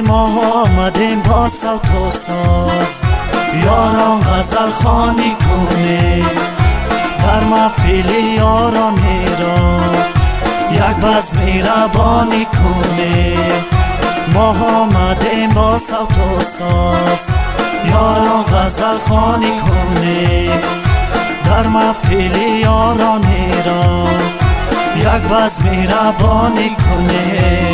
با صوت و ساز. یاران غزل خانی کنیم در محفل یاران ایران. یک بز میربانی کنیم ما آمدیم با صوت و ساز. یاران غزل خانی کنیم در محفل یاران ایران. یک بز میربانی کنیم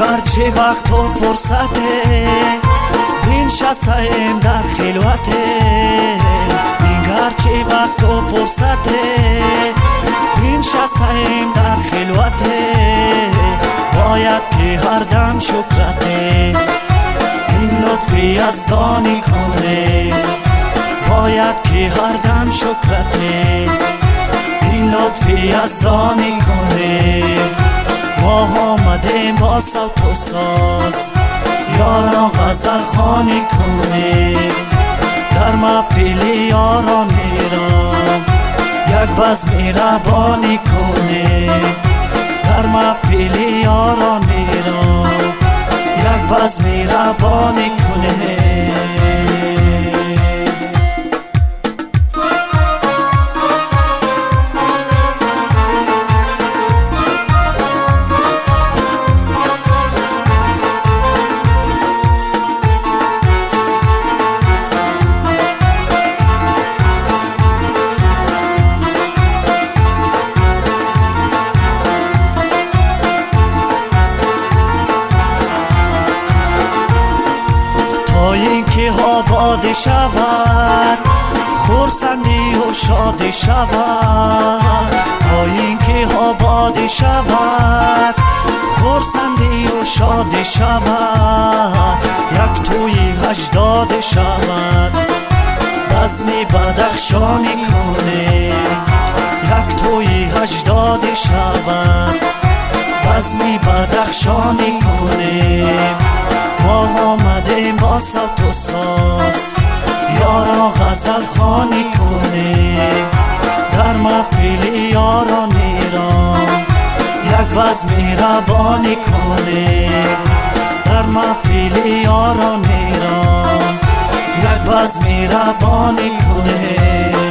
چه وقت و فرصته بین شستیم در خلوته بینگر چه وقت و فرصته بین شستیم در خلوته باید که هر دم شکرته این لطفی از دانی کنه باید که هر دم شکرته این لطفی از دانی کنه ما آمدیم با صوت و یاران غزل خانی کنیم در محفل یاران ایران. یک بز میربانی کنیم در محفل یاران ایران. یک بز میربانی کنیم آباد شود خورسندی و شاد شود. تا اینکه آباد شود خورسندی و شاد شود. یک توی هجداد شود. بزمی بدخشانی کنیم یک توی هجداد شود. بزمی بدخشانی کنیم ما آمدیم با صوت و ساز. یارا غزل خانی کنیم در محفل یاران ایران. یک بز میربانی کنیم در محفل یاران ایران. یک بز میربانی کنیم